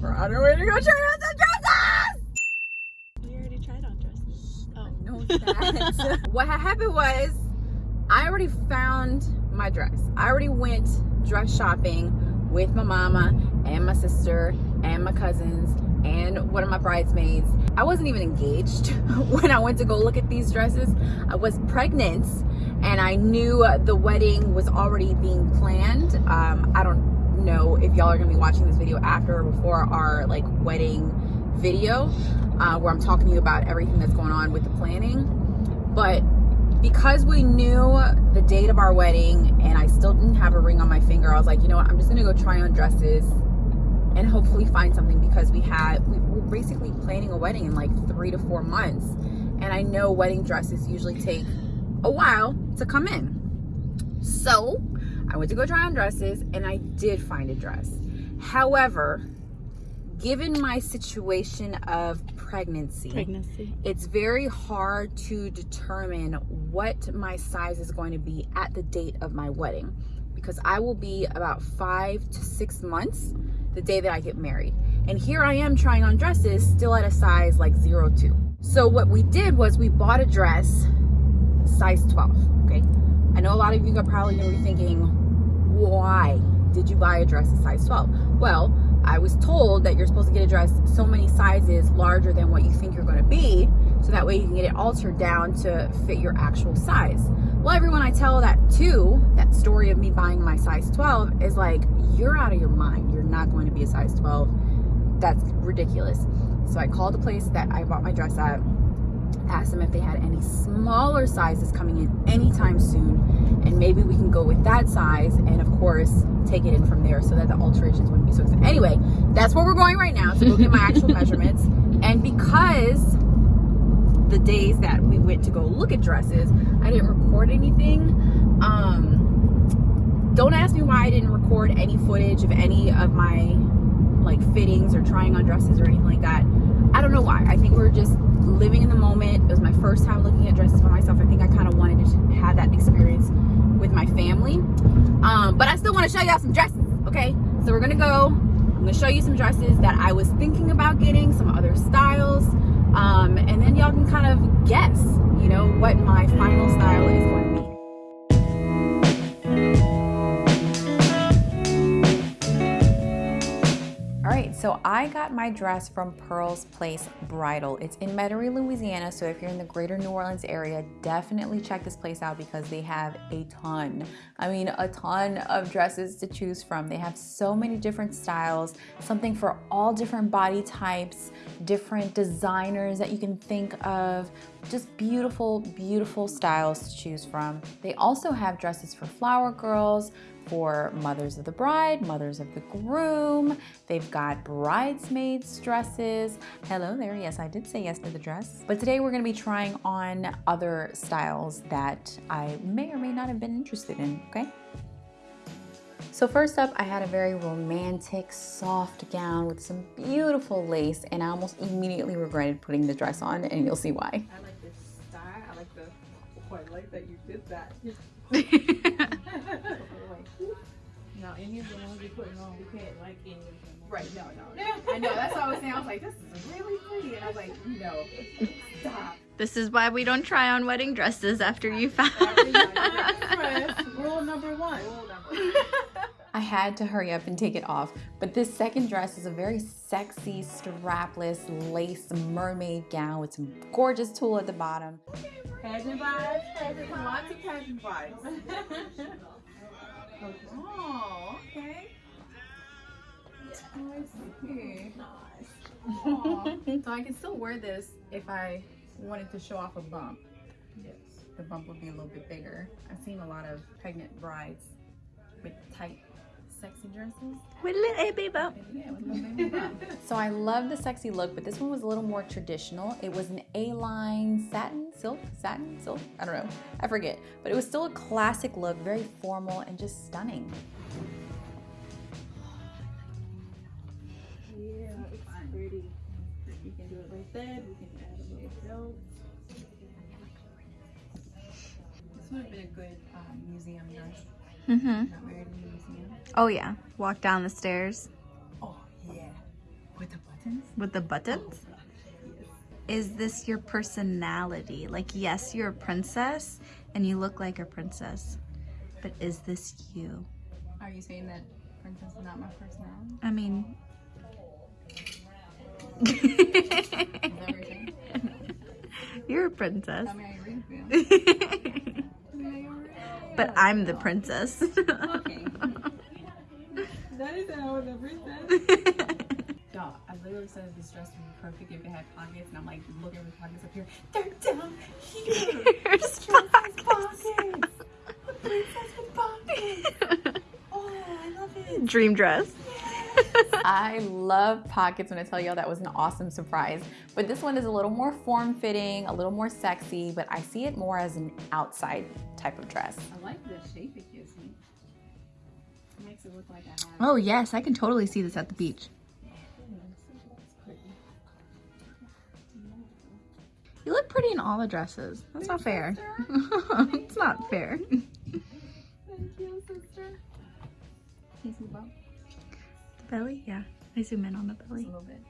We're on our way to go try on some dresses! We already tried on dresses. Oh. No, that. what happened was I already found my dress. I already went dress shopping with my mama and my sister and my cousins and one of my bridesmaids. I wasn't even engaged when I went to go look at these dresses. I was pregnant and I knew the wedding was already being planned. Um, I don't know if y'all are gonna be watching this video after or before our like wedding video uh, where I'm talking to you about everything that's going on with the planning. But because we knew the date of our wedding and I still didn't have a ring on my finger, I was like, you know what, I'm just gonna go try on dresses and hopefully find something because we had, we were basically planning a wedding in like three to four months. And I know wedding dresses usually take a while to come in. So I went to go try on dresses and I did find a dress. However, given my situation of pregnancy, Pregnancy. it's very hard to determine what my size is going to be at the date of my wedding because I will be about five to six months the day that I get married. And here I am trying on dresses still at a size like zero two. So what we did was we bought a dress size 12, okay? I know a lot of you are probably gonna be thinking, why did you buy a dress a size 12? Well, I was told that you're supposed to get a dress so many sizes larger than what you think you're gonna be, so that way you can get it altered down to fit your actual size. Well, everyone I tell that to, that story of me buying my size 12 is like, you're out of your mind. You're not going to be a size 12. That's ridiculous. So I called the place that I bought my dress at, asked them if they had any smaller sizes coming in anytime soon, and maybe we can go with that size, and of course, take it in from there so that the alterations wouldn't be so expensive. Anyway, that's where we're going right now to go get my actual measurements. And because the days that we went to go look at dresses, I didn't record anything. Um, don't ask me why I didn't record any footage of any of my like fittings or trying on dresses or anything like that. I don't know why. I think we are just living in the moment. It was my first time looking at dresses for myself. I think I kind of wanted to have that experience with my family. Um, but I still want to show y'all some dresses, okay? So we're gonna go. I'm gonna show you some dresses that I was thinking about getting, some other styles, um, and then y'all can kind of guess, you know, what my final style is going to be. So I got my dress from Pearl's Place Bridal. It's in Metairie, Louisiana, so if you're in the greater New Orleans area, definitely check this place out because they have a ton, I mean a ton of dresses to choose from. They have so many different styles, something for all different body types, different designers that you can think of, just beautiful, beautiful styles to choose from. They also have dresses for flower girls, for mothers of the bride, mothers of the groom. They've got bridesmaids dresses. Hello there, yes, I did say yes to the dress. But today we're gonna be trying on other styles that I may or may not have been interested in, okay? So first up, I had a very romantic, soft gown with some beautiful lace, and I almost immediately regretted putting the dress on, and you'll see why. I like this style. I like the, oh, I like that you did that. no, any of the ones you're putting on, we can't like any of them. Right, no, no. I know, that's what I was saying. I was like, this is really pretty. And I was like, no, stop. This is why we don't try on wedding dresses after you found. Rule number one. Rule number one. I had to hurry up and take it off. But this second dress is a very sexy, strapless, lace mermaid gown with some gorgeous tulle at the bottom. Pageant vibes, lots of pageant vibes. oh, okay. Oh, nice. so I can still wear this if I wanted to show off a bump. Yes. The bump would be a little bit bigger. I've seen a lot of pregnant brides with tight sexy dresses. With little baby bump. Yeah, with little baby bump. so I love the sexy look, but this one was a little more traditional. It was an A-line satin, silk, satin, silk, I don't know, I forget. But it was still a classic look, very formal and just stunning. Yeah, it's pretty. You can do it like that, we can add a little belt. This would have been a good um, museum dress. Mm-hmm. Not wear it in the museum. Oh yeah. Walk down the stairs. Oh, yeah. With the buttons? with the buttons? Is this your personality? Like, yes, you're a princess and you look like a princess, but is this you? Are you saying that princess is not my personality? I mean, Is that what you're saying? you're a princess. Tell me how you really feel. But oh I'm the princess. Okay. That is how the princess. Y'all, I literally said this dress would be perfect if it had pockets, and I'm like looking at the pockets up here. They're down here. Here's pockets. Pockets. The princess with pockets. Oh, I love it. Dream dress. I love pockets when I tell y'all that was an awesome surprise. But this one is a little more form-fitting, a little more sexy, but I see it more as an outside type of dress. I like the shape it gives me. It makes it look like I have Oh, yes, I can totally see this at the beach. You look pretty in all the dresses. That's not fair. it's not fair. Thank you, sister. Can you zoom up The belly? Yeah. I zoom in on the a belly. little bit?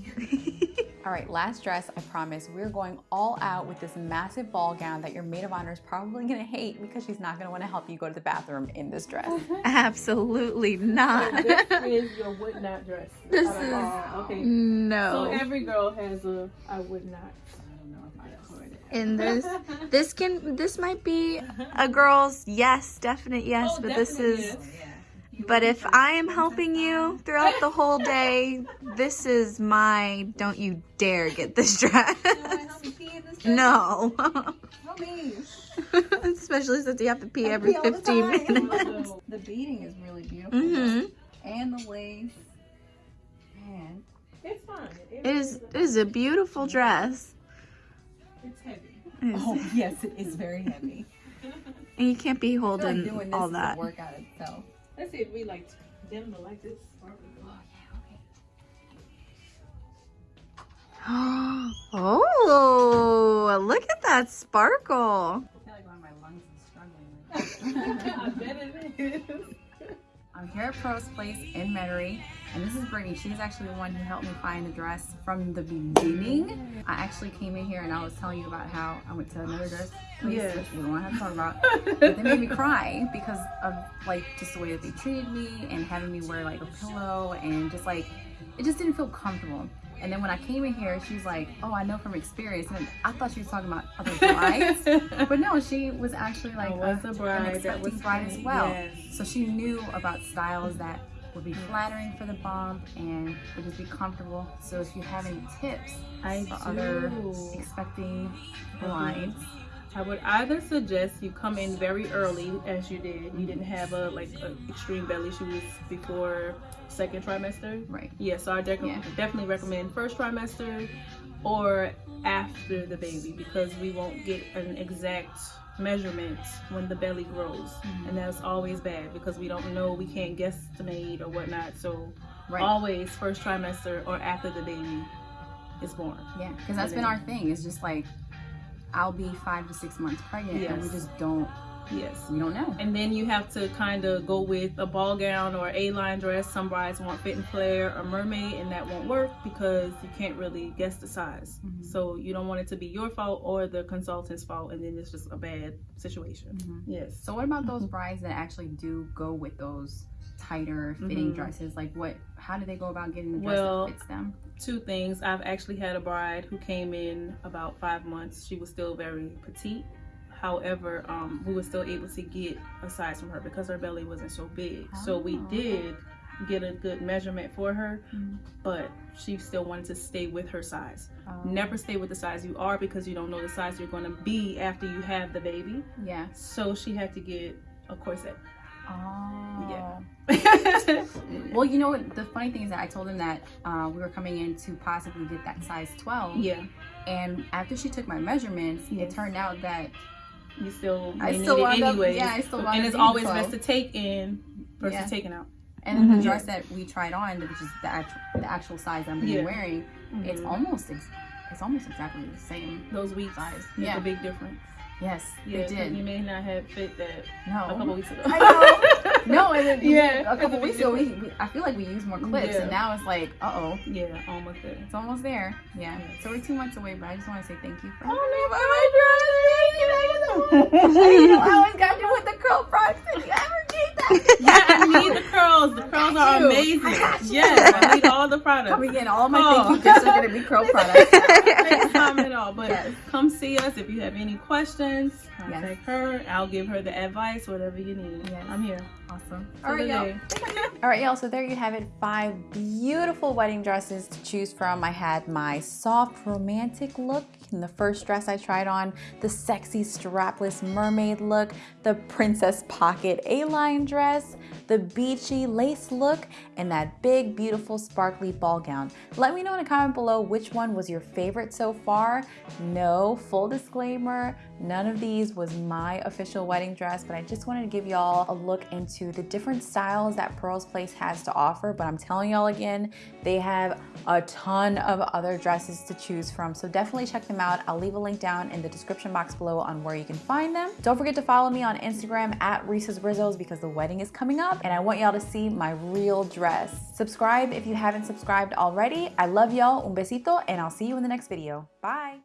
All right, last dress, I promise. We're going all out with this massive ball gown that your maid of honor is probably gonna hate because she's not gonna wanna help you go to the bathroom in this dress. Absolutely not. this is your would not dress. This oh, is- all. okay. So no. every girl has a I would not. I don't know if I could. In this, this can, this might be a girl's yes, definite yes, Oh, but this is. yes. But if I am helping you throughout the whole day, this is my don't you dare get this dress. No. Help me. Especially since you have to pee every 15 minutes. The beading is really beautiful. hmm And the lace. Man. It's fine. It is, it is a beautiful dress. It's heavy. It is- Oh, yes, it is very heavy. And you can't be I feel like holding doing this all is that. a workout itself. Let's see if we like them to like this. Sparkle. Oh, look at that sparkle. I feel like one of my lungs is struggling. I bet it is. I'm here at Pearl's Place in Metairie, and this is Brittany. She's actually the one who helped me find the dress from the beginning. I actually came in here and I was telling you about how I went to another dress place, Yes. which we don't have to talk about. But they made me cry because of like just the way that they treated me and having me wear like a pillow and just like it just didn't feel comfortable. And then when I came in here, she was like, "Oh, I know from experience." And I thought she was talking about other brides, but no, she was actually like was a bride an expecting was bride as well. yes. So she knew about styles that would be flattering for the bump and would just be comfortable. So if you have any tips I for other do. expecting uh-huh. brides, I would either suggest you come in very early, as you did. You didn't have a like a extreme belly. Was before second trimester. right? Yeah, so I dec- Yeah. definitely recommend first trimester or after the baby because we won't get an exact measurement when the belly grows, Mhm. and that's always bad because we don't know, we can't guesstimate or whatnot. So Right. always first trimester or after the baby is born. Yeah, because that's been our thing. It's just like I'll be five to six months pregnant, and we just don't Yes. we don't know. And then you have to kind of go with a ball gown or A-line dress. Some brides want fit and flare or mermaid, and that won't work because you can't really guess the size. Mhm. So you don't want it to be your fault or the consultant's fault, and then it's just a bad situation. Mhm. Yes. So what about those brides that actually do go with those tighter fitting Mhm. dresses? Like what? How do they go about getting the dress Well, that fits them? Two things. I've actually had a bride who came in about five months. She was still very petite. However, um, we were still able to get a size from her because her belly wasn't so big. So we Oh. did get a good measurement for her, Mhm. but she still wanted to stay with her size. Um, Never stay with the size you are because you don't know the size you're going to be after you have the baby. Yeah. So she had to get a corset. Oh. Yeah. Well, you know what? The funny thing is that I told him that uh, we were coming in to possibly get that size 12. yeah, And after she took my measurements, Yes. it turned out that you still I may still need it wound up- yeah, I still wound and it's always 12. best to take in versus Yeah. taking out. and then the Mhm. dress that we tried on, which is the actual, the actual size I'm Yeah. wearing, it's Mhm. almost ex- it's almost exactly the same. those weeks size. make Yeah. a big difference. Yes, Yeah, they did. you may not have fit that no. a couple weeks ago. I No, and then Yeah. a couple weeks ago, we, we I feel like we used more clips, Yeah. and now it's like, uh oh, yeah, almost there. it's almost there. Yeah. So we're two months away, but I just want to say thank you for. Oh, you know, I always got you with the curl products. Did you ever need that? yeah, I need the curls. The curls are you. amazing. I you. Yes, I need all the products. Coming in, all my Oh. thank you gifts are gonna be curl products. Thanks, at all. But Yes. come see us if you have any questions. Contact Yes. her. I'll give her the advice, whatever you need. Yes. I'm here. Awesome. All right, y'all. All right, y'all. So there you have it. Five beautiful wedding dresses to choose from. I had my soft romantic look in the first dress I tried on, the sexy strapless mermaid look, the princess pocket A-line dress, the beachy lace look, and that big, beautiful, sparkly ball gown. Let me know in a comment below which one was your favorite so far. No, full disclaimer, none of these was my official wedding dress, but I just wanted to give y'all a look into the different styles that Pearls Place has to offer. But I'm telling y'all again, they have a ton of other dresses to choose from. So definitely check them out. I'll leave a link down in the description box below on where you can find them. Don't forget to follow me on Instagram at Reese's Rizzos because the wedding is coming up and I want y'all to see my real dress. Subscribe if you haven't subscribed already. I love y'all. Un besito and I'll see you in the next video. Bye.